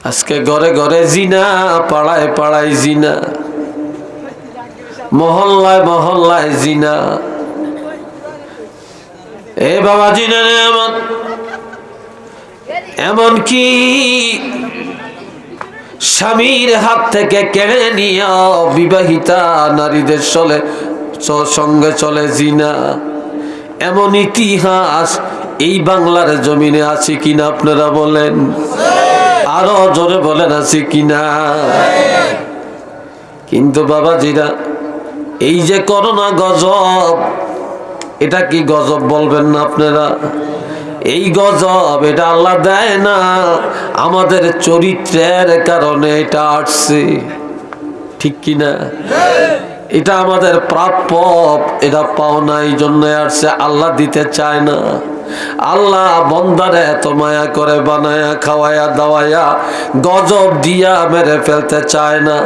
আজকে ঘরে ঘরে জিনা, পাড়ায় পাড়ায় জিনা, মহল্লায় মহল্লায় জিনা। এ বাবা জিনা রে এমন এমন কি? স্বামীর হাত থেকে কেড়ে নিয়ে বিবাহিতা নারীদের চলে সঙ্গে চলে জিনা। এমন ইতিহাস এই বাংলার জমিনে আছে কিনা আপনারা বলেন। আরও জোরে বলেন, আছে কিনা? কিন্তু বাবাজিরা, এই যে করোনা গজব, এটা কি গজব বলবেন না আপনারা? এই গজব এটা আল্লাহ দেয় না, আমাদের চরিত্রের কারণে এটা আসছে। ঠিক কিনা? এটা আমাদের প্রাপ্য, এটা পাওনা এই জন্য আসছে আল্লাহ দিতে চায় না। আল্লাহ বন্দারে এত মায়া করে বানায়া, খাওয়ায়া, দাওয়ায়া, গজব দিয়া মেরে ফেলতে চায় না।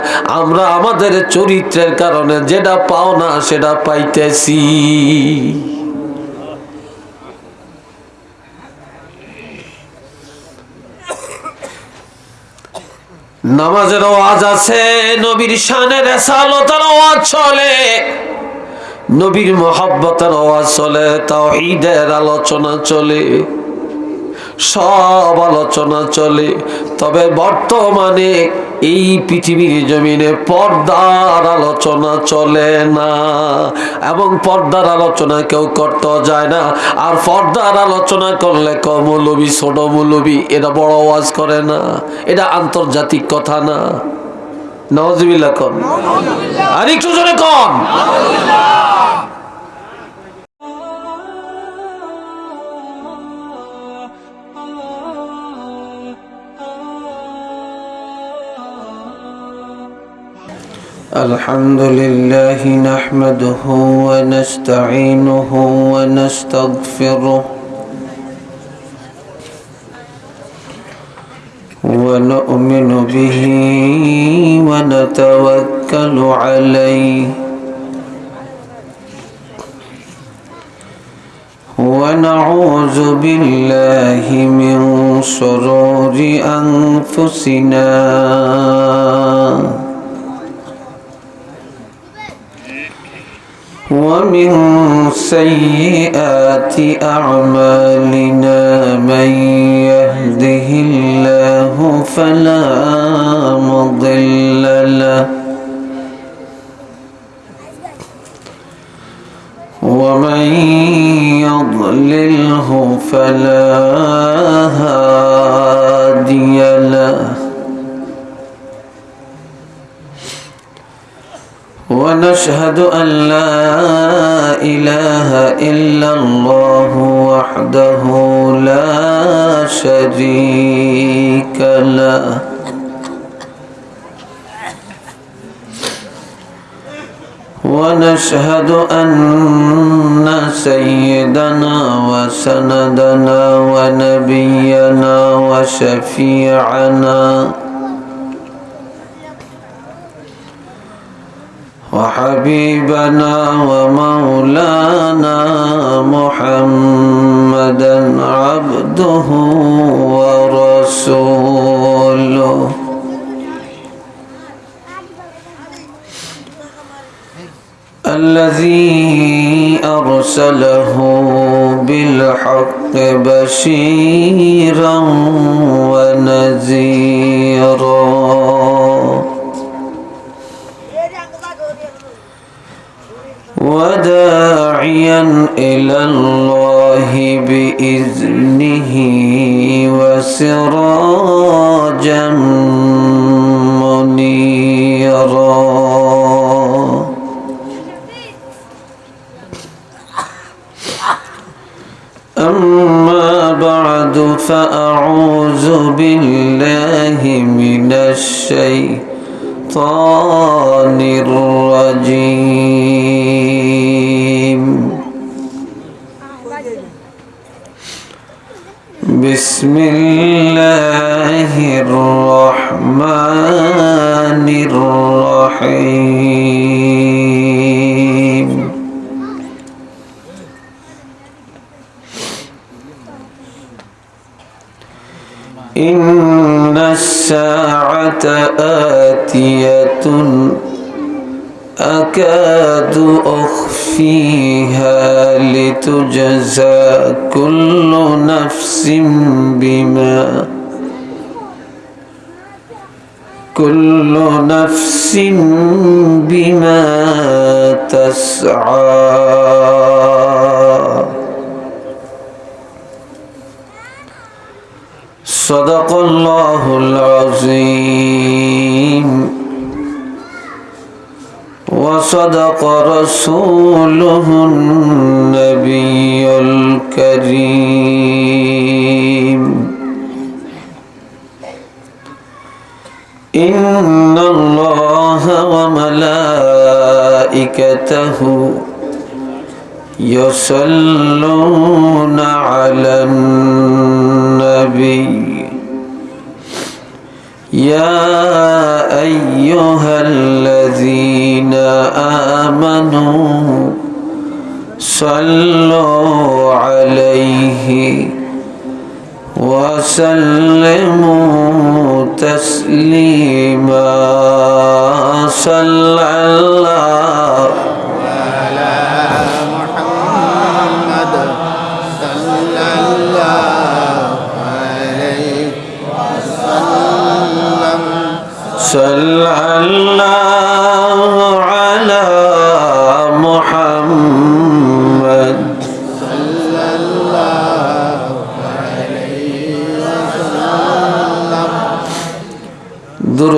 আমরা আমাদের চরিত্রের কারণে যেটা পাওনা সেটা পাইতেছি। নামাজের আওয়াজ আছে, নবীর শানের রেসালতের আওয়াজ চলে, নবীর মোহাব্বতের আওয়াজ চলে তাও ঈদের আলোচনা চলে। সব আলোচনা চলে। তবে বর্তমানে এই পৃথিবীর জমিনে পর্দার আলোচনা চলে না। এবং পর্দার আলোচনা কেউ করতে যায় না। আর পর্দার আলোচনা করলে কমলবি ছোট মৌলবি এটা বড় আওয়াজ করে না। এটা আন্তর্জাতিক কথা না। নওয়াজবিল্লা কন। আর একটু জোরে কন। الحمد لله نحمده ونستعينه ونستغفره ونؤمن به ونتوكل عليه ونعوذ بالله من شرور أنفسنا ومن سيئات أعمالنا من يهده الله فلا مضل له ومن يضلله فلا هادي له ونشهد أن لا إله إلا الله وحده لا شريك له. ونشهد أن سيدنا وسندنا ونبينا وشفيعنا وحبيبنا ومولانا محمدا عبده ورسوله. الذي أرسله بالحق بشيرا ونذيرا. آتية أكاد أخفيها لتجزى كل نفس بما كل نفس بما تسعى. صدق الله العظيم. وصدق رسوله النبي الكريم. إن الله وملائكته يصلون على النبي يا أيها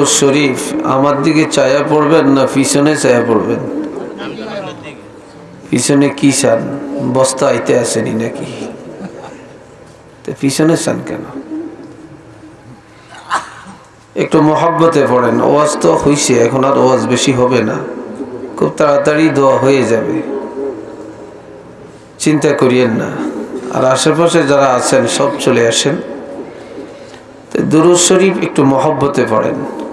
শরীফ, আমার দিকে চায়া পড়বেন না পিছনে চায়া পড়বেন? পিছনে কি চান বস্তা আইতে আসেনি নাকি? পিছনে চান কেন? একটু মহাব্বতে পড়েন, ওয়াজ তো হইছে, এখন আর ওয়াজ বেশি হবে না। খুব তাড়াতাড়ি দোয়া হয়ে যাবে। চিন্তা করিয়েন না। আর আশেপাশে যারা আছেন, সব চলে আসেন। তো দুরুদ শরীফ একটু মহব্বতে পড়েন।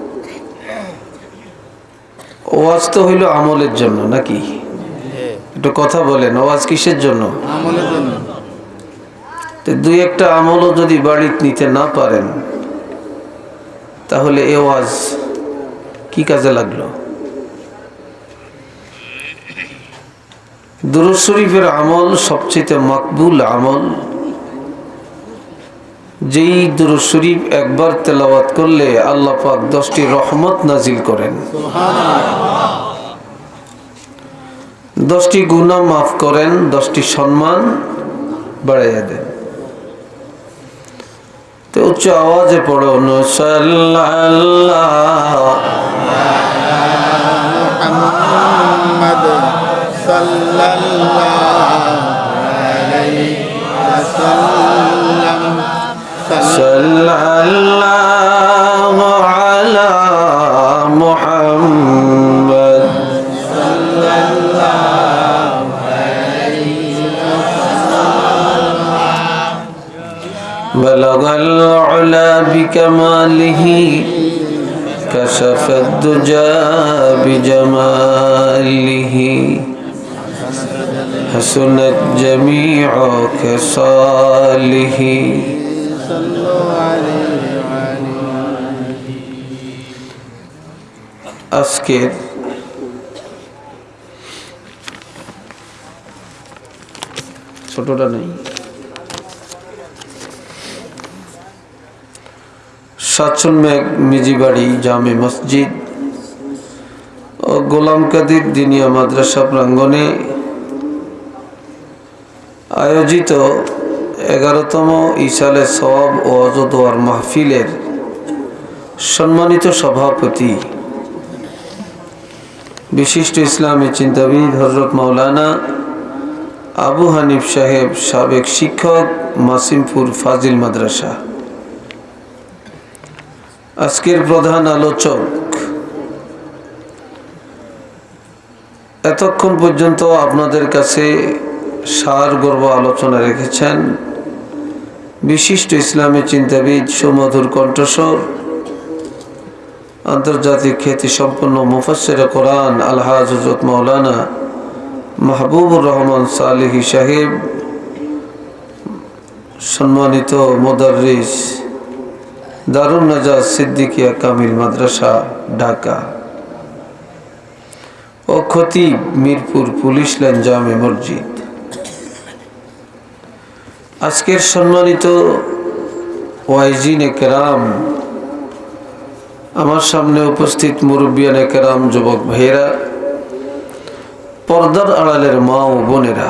ওয়াজ তো হইল আমলের জন্য নাকি? একটু কথা বলেন ওয়াজ কিসের জন্য? দুই একটা আমলও যদি বাড়িতে নিতে না পারেন তাহলে এ ওয়াজ কি কাজে লাগল? দুরুদ শরীফের আমল সবচেয়ে মকবুল আমল যেই দুরু শরীফ একবার তেলাওয়াত করলে আল্লাহ পাক দশটি রহমত নাজিল করেন। দশটি গুনাহ মাফ করেন, দশটি সম্মান বাড়াইয়া দেন। তো উচ্চ আওয়াজে পড়ো সাল্লাল্লাহ العلا بكماله كشف الدجى بجماله حسنت جميع خصاله صلوا عليه وعليه আজকের ছোটটা নেই সাতচন মেঘ মিজিবাড়ি জামে মসজিদ ও গোলাম কাদির দিনিয়া মাদ্রাসা প্রাঙ্গণে আয়োজিত এগারোতম ইসালে সব ও অজদোয়ার মাহফিলের সম্মানিত সভাপতি বিশিষ্ট ইসলামী চিন্তাবিদ হজরত মাওলানা আবু হানিফ সাহেব সাবেক শিক্ষক মাসিমপুর ফাজিল মাদ্রাসা। আজকের প্রধান আলোচক। এতক্ষণ পর্যন্ত আপনাদের কাছে সার গর্ব আলোচনা রেখেছেন। বিশিষ্ট ইসলামী চিন্তাবিদ সুমধুর কণ্ঠস্বর, আন্তর্জাতিক খ্যাতি সম্পন্ন মুফাসের কোরআন আলহাজ হজরত মৌলানা মাহবুবুর রহমান সালিহি সাহেব, সম্মানিত মোদারিস দারুণ নাজাজ সিদ্দিকিয়া কামিল মাদ্রাসা, ঢাকা। ও খতিব মিরপুর পুলিশ লাইন জামে মসজিদ। আজকের সম্মানিত ওয়াইজিনে কেরাম, আমার সামনে উপস্থিত মুরব্বিয়ানে কেরাম যুবক ভাইয়েরা, পর্দার আড়ালের মা ও বোনেরা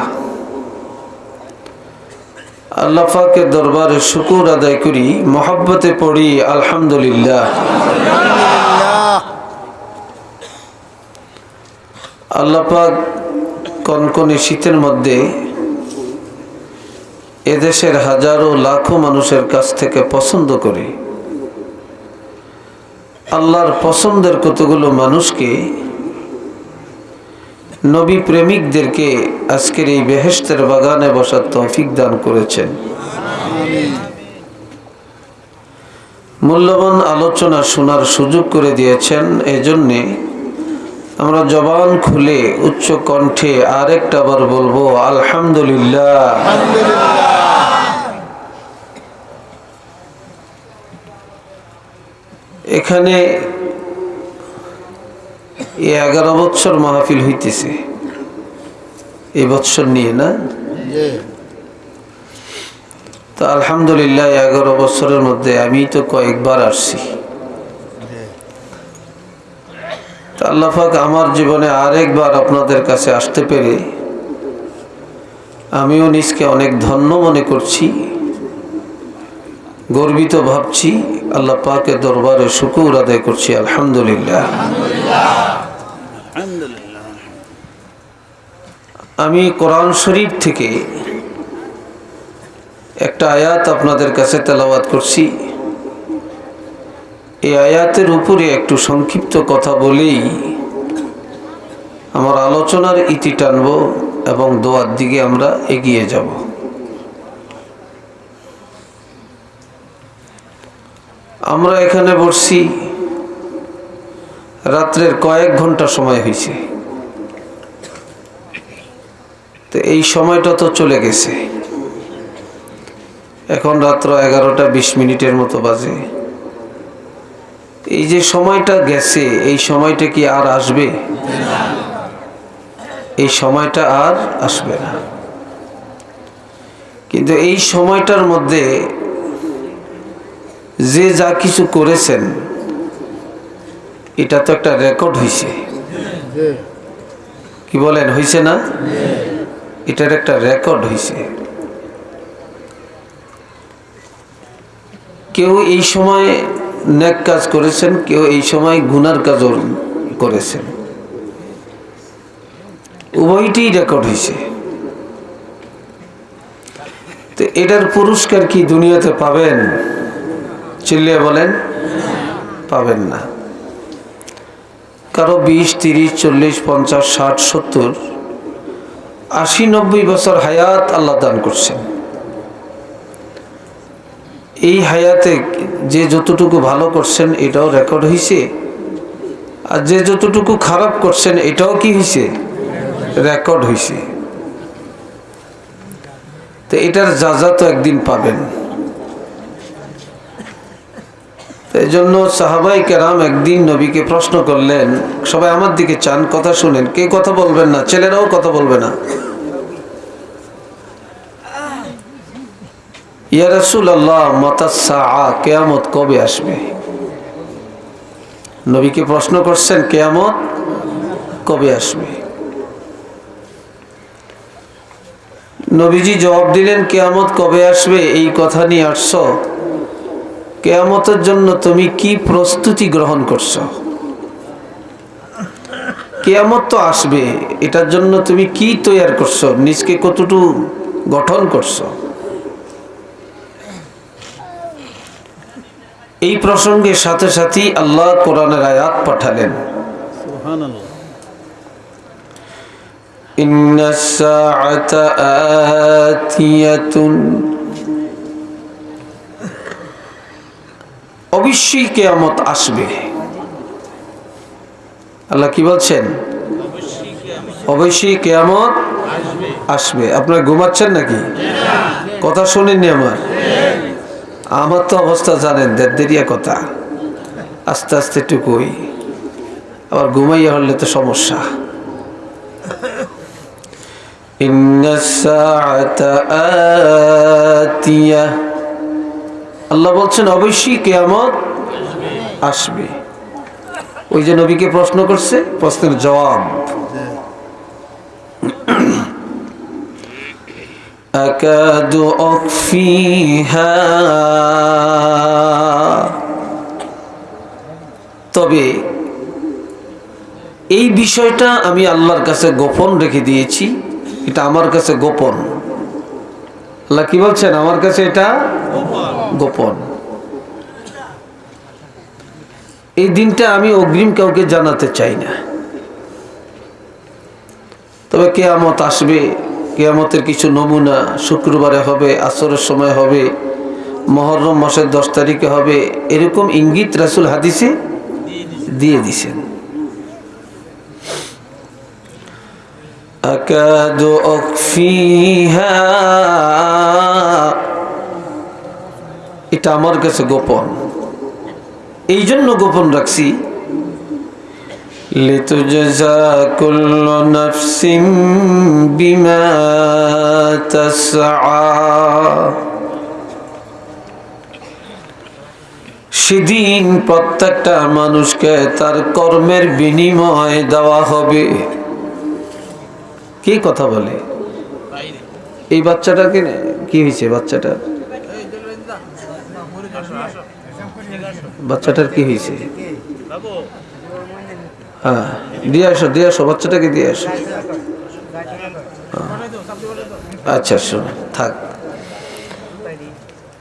আল্লাহ দরবারে শুকুর আদায় করি, মোহাব্বতে পড়ি, আলহামদুলিল্লাহ। আল্লাহ পাক কনকনে শীতের মধ্যে এদেশের হাজারো লাখো মানুষের কাছ থেকে পছন্দ করে। আল্লাহর পছন্দের কতগুলো মানুষকে নবী প্রেমিকদেরকে আজকের এই বেহেস্তের বাগানে বসার তৌফিক দান করেছেন। মূল্যবান আলোচনা শোনার সুযোগ করে দিয়েছেন। এজন্যে আমরা জবান খুলে উচ্চ কণ্ঠে আরেকটা বার বলব, আলহামদুলিল্লাহ। এখানে এই এগারো বৎসর মাহফিল হইতেছে। এই বৎসর নিয়ে না? তো আলহামদুলিল্লাহ এগারো বছরের মধ্যে আমি তো কয়েকবার আসছি। তো আল্লাহাক আমার জীবনে আরেকবার আপনাদের কাছে আসতে পেরে আমিও নিজকে অনেক ধন্য মনে করছি গর্বিত ভাবছি। আল্লাহ পাকের দরবারে শুকুর আদায় করছি আলহামদুলিল্লাহ। আমি কোরআন শরীফ থেকে একটা আয়াত আপনাদের কাছে তেলাওয়াত করছি। এই আয়াতের উপরে একটু সংক্ষিপ্ত কথা বলেই আমার আলোচনার ইতি টানব এবং দোয়ার দিকে আমরা এগিয়ে যাব। আমরা এখানে বসছি। রাত্রের কয়েক ঘণ্টা সময় হয়েছে। তো এই সময়টা তো চলে গেছে। এখন রাত্র এগারোটা বিশ মিনিটের মতো বাজে। এই যে সময়টা গেছে এই সময়টা কি আর আসবে? এই সময়টা আর আসবে না। কিন্তু এই সময়টার মধ্যে যে যা কিছু করেছেন এটা তো একটা রেকর্ড হয়েছে কি বলেন হয়েছে না? এটার একটা রেকর্ড হয়েছে কেউ এই সময় ন্যাক কাজ করেছেন, কেউ এই সময় গুনার কাজও করেছেন। উভয়টিই রেকর্ড হয়েছে তো এটার পুরস্কার কি দুনিয়াতে পাবেন? চিল্লিয়ে বলেন, পাবেন না। কারও বিশ, তিরিশ, চল্লিশ, পঞ্চাশ, ষাট, সত্তর আশি নব্বই বছর হায়াত আল্লাহ দান করছেন। এই হায়াতে যে যতটুকু ভালো করছেন এটাও রেকর্ড হয়েছে আর যে যতটুকু খারাপ করছেন এটাও কি হয়েছে রেকর্ড হয়েছে তো এটার যা যা তো একদিন পাবেন। এই জন্য সাহাবাই কেরাম একদিন নবীকে প্রশ্ন করলেন, সবাই আমার দিকে চান, কথা শুনেন, কে কথা বলবেন না? ছেলেরাও কথা বলবে না। ইয়া মাতাসা কেয়ামত কবে আসবে? নবীকে প্রশ্ন করছেন, কেয়ামত কবে আসবে? নবীজি জবাব দিলেন, কেয়ামত কবে আসবে? এই কথা নিয়ে আসছো। কেয়ামতের জন্য তুমি কি প্রস্তুতি গ্রহণ করছ? কেয়ামত তো আসবে, এটার জন্য তুমি কি তৈয়ার করছ? নিজকে কতটুকু গঠন করছ? এই প্রসঙ্গের সাথে সাথেই আল্লাহ কোরআনের আয়াত পাঠালেন সুবহানাল্লাহ إن الساعة آتية অবশ্যই কেয়ামত আসবে আল্লাহ কি বলছেন অবশ্যই কেয়ামত আসবে আপনারা ঘুমাচ্ছেন নাকি কথা শোনেননি আমার আমার তো অবস্থা জানেন দেড়দেরিয়া কথা। আস্তে আস্তে টুকুই। আবার ঘুমাইয়া হলে তো সমস্যা। আল্লাহ বলছেন, অবশ্যই কেয়ামত আসবে। ওই যে নবীকে প্রশ্ন করছে, প্রশ্নের জবাব। أكاد أخفيها তবে এই বিষয়টা আমি আল্লাহর কাছে গোপন রেখে দিয়েছি এটা আমার কাছে গোপন আল্লাহ কি বলছেন আমার কাছে এটা গোপন এই দিনটা আমি অগ্রিম কাউকে জানাতে চাই না তবে কেয়ামত আসবে কেয়ামতের কিছু নমুনা শুক্রবারে হবে আসরের সময় হবে মহরম মাসের দশ তারিখে হবে এরকম ইঙ্গিত রাসুল হাদিসে দিয়ে দিছেন أكاد أخفيها এটা আমার কাছে গোপন এই জন্য গোপন রাখছি لتجزى كل نفس بما تسعى সেদিন প্রত্যেকটা মানুষকে তার কর্মের বিনিময় দেওয়া হবে কি কথা বলে এই বাচ্চাটাকে কি হয়েছে বাচ্চাটা বাচ্চাটার কি হয়েছে হ্যাঁ দিয়ে আসো দিয়ে আসো, বাচ্চাটাকে দিয়ে আসো। হ্যাঁ। আচ্ছা শোনো, থাক।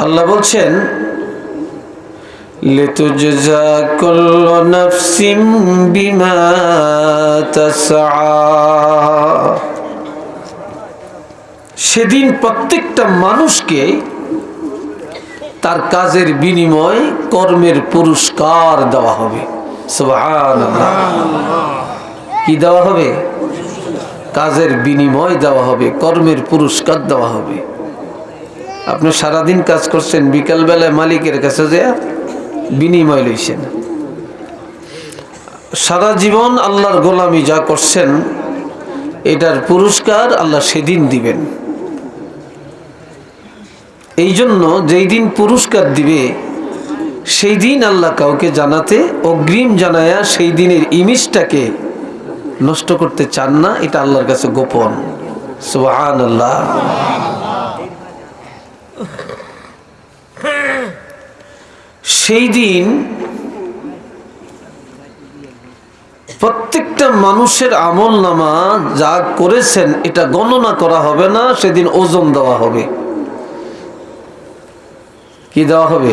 আল্লাহ বলছেন লিতুজা কুল্লু নাফসিম বিমা তাসআ। সেদিন প্রত্যেকটা মানুষকে তার কাজের বিনিময় কর্মের পুরস্কার দেওয়া হবে। কি দেওয়া হবে? কাজের বিনিময় দেওয়া হবে, কর্মের পুরস্কার দেওয়া হবে। আপনি সারাদিন কাজ করছেন, বিকালবেলায় মালিকের কাছে যে বিনিময় লইছেন। সারা জীবন আল্লাহর গোলামি যা করছেন, এটার পুরস্কার আল্লাহ সেদিন দিবেন। এই জন্য যেই দিন পুরস্কার দিবে সেই দিন আল্লাহ কাউকে জানাতে, অগ্রিম জানায়া সেই দিনের ইমেজটাকে নষ্ট করতে চান না, এটা আল্লাহর কাছে গোপন। সুবহান আল্লাহ সেই দিন প্রত্যেকটা মানুষের আমল নামা যা করেছেন, এটা গণনা করা হবে না, সেদিন ওজন দেওয়া হবে। কি দেওয়া হবে?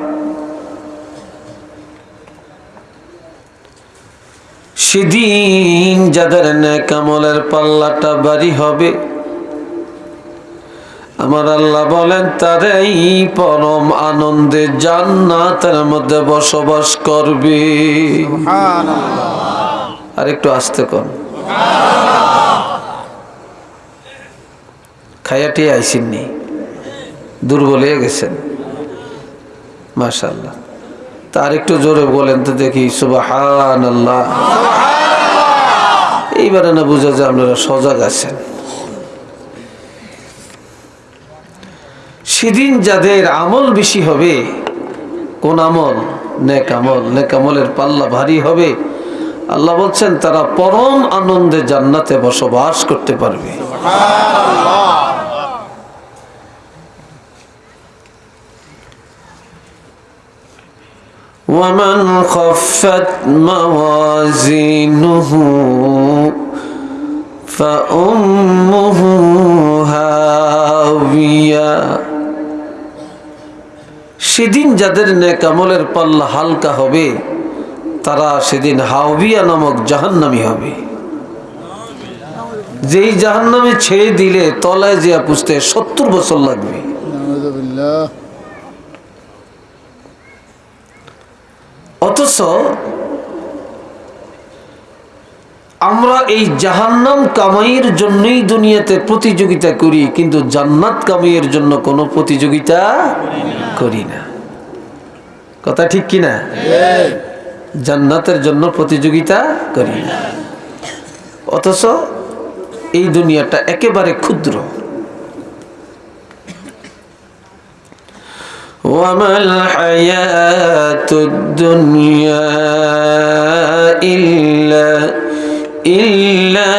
সেদিন যাদের কামলের পাল্লাটা বাড়ি হবে আমার আল্লাহ বলেন তারাই পরম আনন্দে জান্নাতের মধ্যে বসবাস করবে। আর একটু আসতে কর। খাইয়াটি আইসিননি দুর্বল হয়ে গেছেন। মাশাল্লাহ তার একটু জোরে বলেন তো দেখি সুবাহান আল্লাহ এইবারে না বুঝা যায় আপনারা সজাগ আছেন। সেদিন যাদের আমল বেশি হবে, কোন আমল? নেক আমল। নেক আমলের পাল্লা ভারী হবে। আল্লাহ বলছেন, তারা পরম আনন্দে জান্নাতে বসবাস করতে পারবে। ومن خفت موازينه فأمه هاوية সেদিন যাদের নেকামলের পাল্লা হালকা হবে তারা সেদিন হাওবিয়া নামক জাহান্নামি হবে যেই জাহান্নামে ছেড়ে দিলে তলায় যে পুষতে সত্তর বছর লাগবে অথচ আমরা এই জাহান্নাম কামাইয়ের জন্যই দুনিয়াতে প্রতিযোগিতা করি, কিন্তু জান্নাত কামাইয়ের জন্য কোনো প্রতিযোগিতা করি না। কথা ঠিক কিনা জান্নাতের জন্য প্রতিযোগিতা করি না। অথচ এই দুনিয়াটা একেবারে ক্ষুদ্র। وما الحياة الدنيا إلا إلا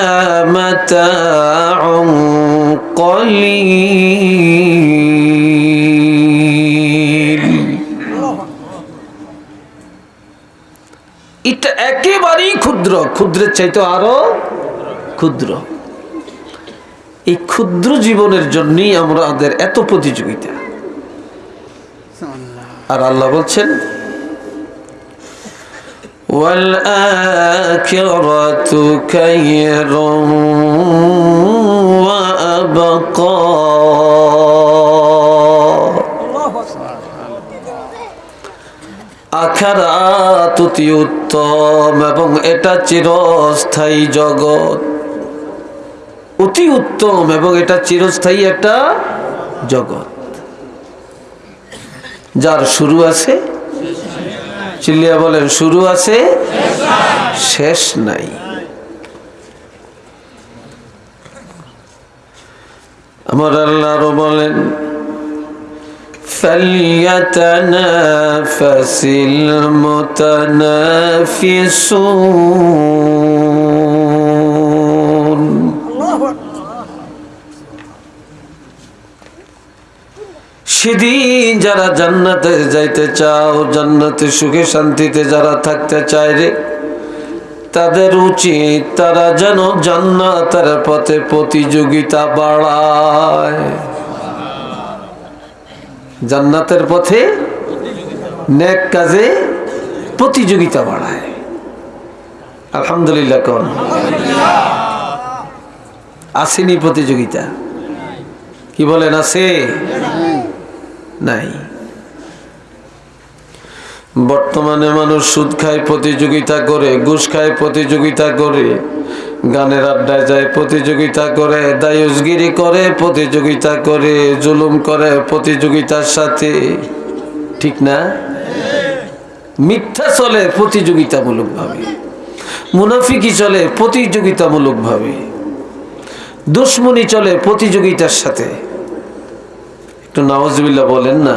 متاع قليل এটা একেবারেই ক্ষুদ্র ক্ষুদ্রের চাইতে আরো ক্ষুদ্র এই ক্ষুদ্র জীবনের জন্যই আমাদের এত প্রতিযোগিতা আর আল্লাহ বলছেন والآخرة خير وأبقى আখারাত অতি উত্তম এবং এটা চিরস্থায়ী জগৎ অতি উত্তম এবং এটা চিরস্থায়ী একটা জগৎ যার শুরু আছে চিল্লিয়া বলেন শুরু আছে শেষ নাই আমার আল্লাহ আরো বলেন فليتنافس المتنافسون সেদিন যারা জান্নাতে যাইতে চাও, জান্নাতে সুখে শান্তিতে যারা থাকতে চায় রে, তাদের উচিত তারা যেন জান্নাতের পথে প্রতিযোগিতা বাড়ায়। জান্নাতের পথে নেক কাজে প্রতিযোগিতা বাড়ায়। আলহামদুলিল্লাহ কোন? আসেনি প্রতিযোগিতা। কি বলেন আছে নাই। বর্তমানে মানুষ সুদ খায়, প্রতিযোগিতা করে, ঘুষ খায়, প্রতিযোগিতা করে, গানের আড্ডায় যায়, প্রতিযোগিতা করে, দায়ুসগিরি করে, প্রতিযোগিতা করে, জুলুম করে প্রতিযোগিতার সাথে। ঠিক না? মিথ্যা চলে প্রতিযোগিতামূলক ভাবে মুনাফিকি চলে প্রতিযোগিতামূলক ভাবে দুশ্মনী চলে প্রতিযোগিতার সাথে। একটু নওয়াজবিল্লা বলেন না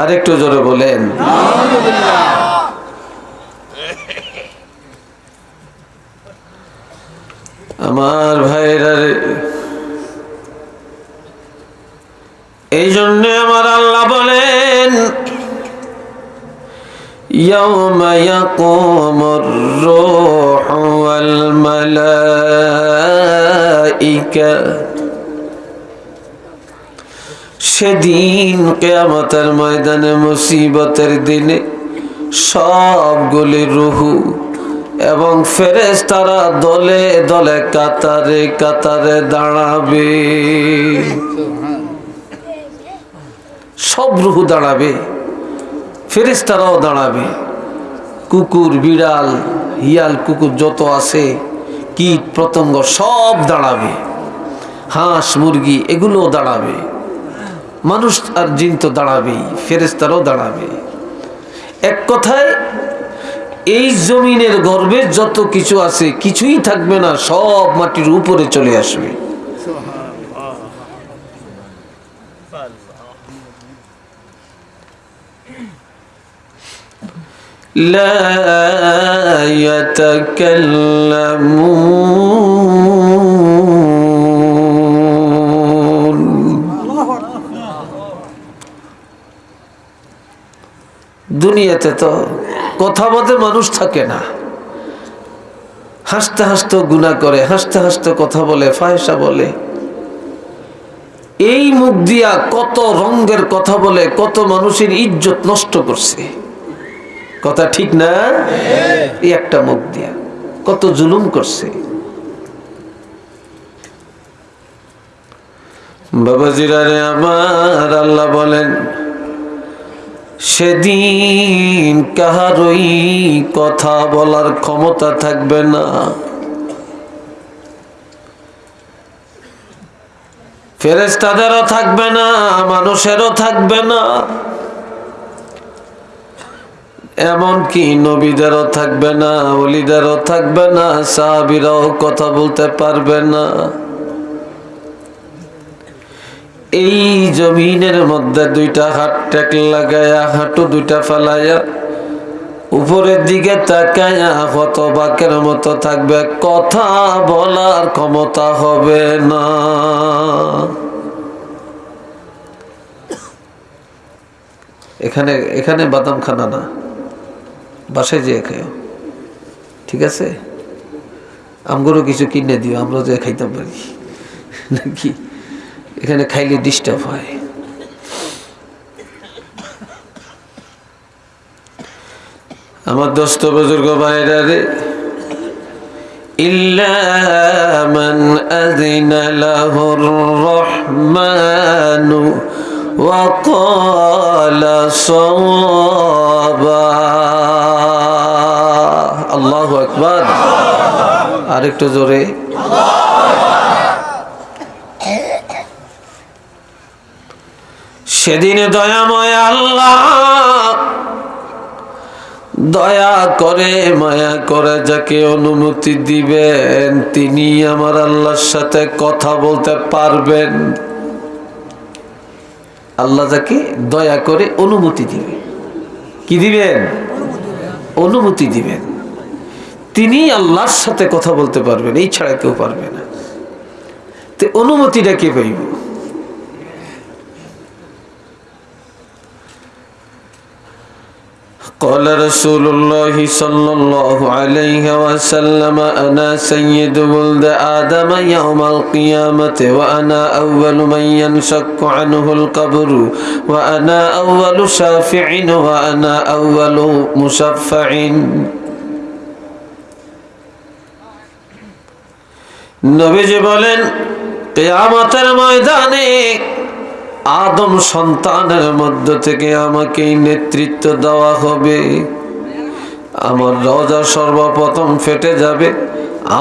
আর একটু জোরে বলেন আমার ভাইরা রে এই জন্য আমার আল্লাহ বলেন يوم يقوم الروح والملائكة সেদিন কেয়ামতের ময়দানে মুসিবতের দিনে সবগুলি রুহু এবং ফেরেস তারা দলে দলে কাতারে কাতারে দাঁড়াবে। সব রুহু দাঁড়াবে ফেরেস তারাও দাঁড়াবে। কুকুর, বিড়াল, হিয়াল, কুকুর যত আছে, কীট, পতঙ্গ সব দাঁড়াবে। হাঁস, মুরগি, এগুলোও দাঁড়াবে। মানুষ আর জিন তো দাঁড়াবেই ফেরেস্তারাও দাঁড়াবে এক কথায় এই জমিনের গর্বে যত কিছু আছে কিছুই থাকবে না সব মাটির উপরে চলে আসবে لا يتكلمون দুনিয়াতে তো কথা বলতে মানুষ থাকে না। হাসতে হাসতে গুণা করে, হাসতে হাসতে কথা বলে, ফায়সা বলে। এই মুখ দিয়া কত রঙ্গের কথা বলে, কত মানুষের ইজ্জত নষ্ট করছে। কথা ঠিক না? এই একটা মুখ দিয়া কত জুলুম করছে। বাবাজিরারে আমার আল্লাহ বলেন সেদিন কাহারই কথা বলার ক্ষমতা থাকবে না। ফেরেস্তাদেরও থাকবে না, মানুষেরও থাকবে না। এমনকি নবীদেরও থাকবে না অলিদেরও থাকবে না, সাহাবিরাও কথা বলতে পারবে না। এই জমিনের মধ্যে দুইটা হাত টেক লাগায়া, হাঁটু দুইটা ফেলাইয়া, উপরের দিকে তাকায়া কত বাকের মতো থাকবে। কথা বলার ক্ষমতা হবে না। এখানে এখানে বাদাম খানা না। বাসায় যেয়ে খেও ঠিক আছে? আমগরও কিছু কিনে দিও আমরা যে খাইতে পারি। নাকি? এখানে খাইলে ডিস্টার্ব হয় আমার দোস্ত বুজুর্গ ভাইরা রে إلا من أذن له الرحمن وقال صوابا আল্লাহ আকবার আরেকটু জোরে সেদিনে দয়াময় আল্লাহ দয়া করে, মায়া করে যাকে অনুমতি দিবেন, তিনি আমার আল্লাহর সাথে কথা বলতে পারবেন। আল্লাহ যাকে দয়া করে অনুমতি দিবে। কি দিবেন? অনুমতি দিবেন। তিনি আল্লাহর সাথে কথা বলতে পারবেন, এই ছাড়া কেউ পারবে না। তো অনুমতিটা কে পাইব? قال رسول الله صلى الله عليه وسلم أنا سيد ولد آدم يوم القيامة وأنا أول من ينشق عنه القبر وأنا أول شافع وأنا أول مشفع নবীজি বলেন কেয়ামতের ময়দানে আদম সন্তানের মধ্য থেকে আমাকে নেতৃত্ব দেওয়া হবে। আমার রজা সর্বপ্রথম ফেটে যাবে,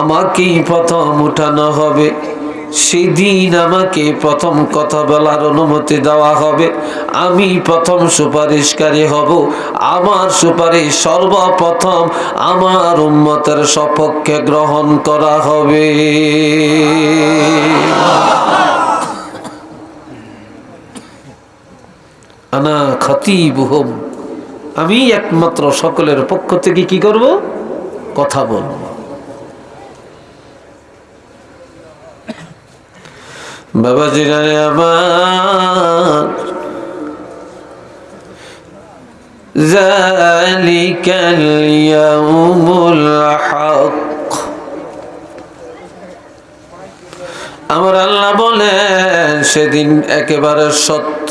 আমাকেই প্রথম উঠানো হবে। সেদিন আমাকে প্রথম কথা বলার অনুমতি দেওয়া হবে। আমি প্রথম সুপারিশকারী হব। আমার সুপারিশ সর্বপ্রথম আমার উন্মতের সপক্ষে গ্রহণ করা হবে। আনা খতিবুহম আমি একমাত্র সকলের পক্ষ থেকে কি করব কথা বলব বাবা জিরারে আমার ذلك اليوم الحق আমার আল্লাহ বলেন সেদিন একেবারে সত্য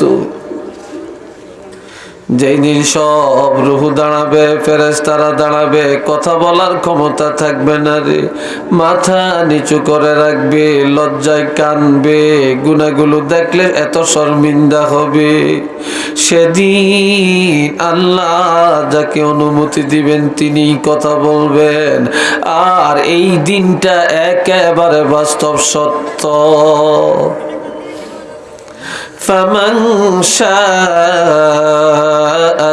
যেই দিন সব রুহু দাঁড়াবে ফেরেস্তারা দাঁড়াবে, কথা বলার ক্ষমতা থাকবে না রে। মাথা নিচু করে রাখবে, লজ্জায় কানবে গুনাগুলো দেখলে এত শর্মিন্দা হবে। সেদিন আল্লাহ যাকে অনুমতি দিবেন তিনি কথা বলবেন। আর এই দিনটা একেবারে বাস্তব সত্য। فمن شاء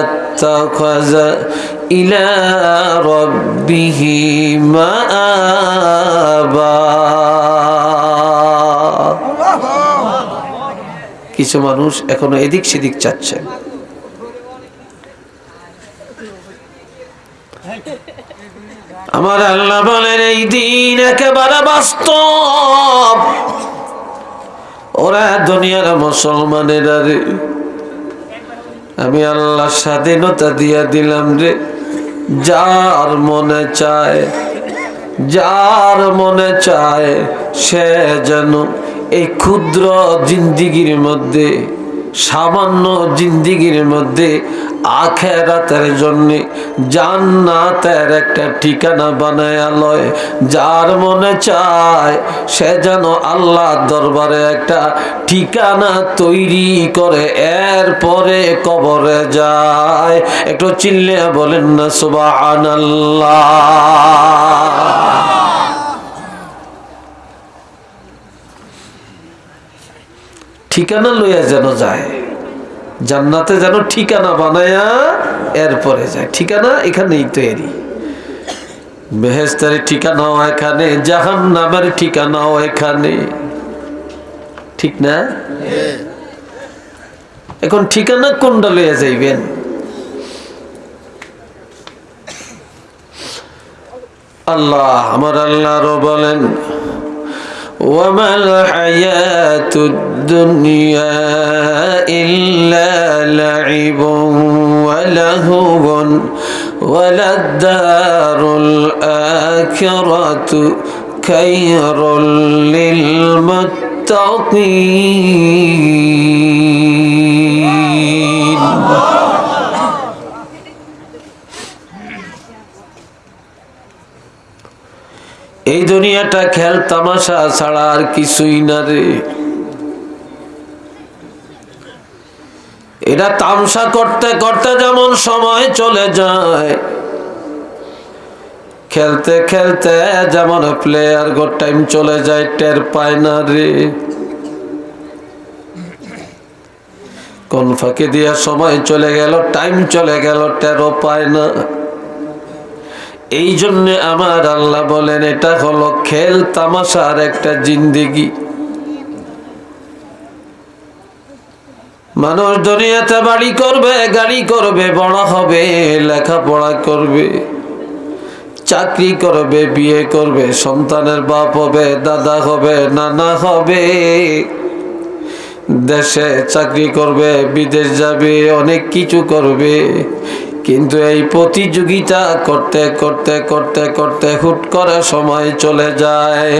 اتخذ إلى ربه مآبا কিছু মানুষ এখনো এদিক সেদিক চাচ্ছে আমার আল্লাহ বলেন এই দিন একেবারে বাস্তব ওরা দুনিয়ার মুসলমানেরা রে। আমি আল্লাহ স্বাধীনতা দিয়া দিলাম রে। যার মনে চায়, যার মনে চায় সে যেন এই ক্ষুদ্র জিন্দিগির মধ্যে সামান্য জিন্দিগির মধ্যে আখেরাতের জন্যে জান্নাতের একটা ঠিকানা বানায় লয়। যার মনে চায় সে যেন আল্লাহ দরবারে একটা ঠিকানা তৈরি করে। এরপরে কবরে যায়। একটু চিল্লে বলেন না সুবাহ ঠিকানা লইয়া যেন যায়। জান্নাতে যেন ঠিকানা বানায়া এরপরে যায়। ঠিকানা এখানেই তৈরি। বেহেস্তারের ঠিকানাও এখানে জাহান নামের ঠিকানাও এখানে। ঠিক না? এখন ঠিকানা কোনটা লইয়া যাইবেন? আল্লাহ, আমার আল্লাহরও বলেন وما الحياة الدنيا إلا لعب ولهو وللدار الآخرة خير للمتقين. এই দুনিয়াটা খেল তামাশা ছাড়া আর কিছুই না রে। এটা তামসা করতে করতে যেমন সময় চলে যায়, খেলতে খেলতে যেমন প্লেয়ার গো টাইম চলে যায়, টের পায় না রে। কোন ফাঁকে দিয়া সময় চলে গেল টাইম চলে গেল, টেরও পায় না। এই জন্য আমার আল্লাহ বলেন, এটা হলো খেল তামাশার একটা জিন্দেগি। মানুষ দুনিয়াতে বাড়ি করবে, গাড়ি করবে বড় হবে, লেখাপড়া করবে, চাকরি করবে, বিয়ে করবে, সন্তানের বাপ হবে, দাদা হবে, নানা হবে। দেশে চাকরি করবে, বিদেশ যাবে, অনেক কিছু করবে। কিন্তু এই প্রতিযোগিতা করতে করতে করতে করতে হুট করে সময় চলে যায়।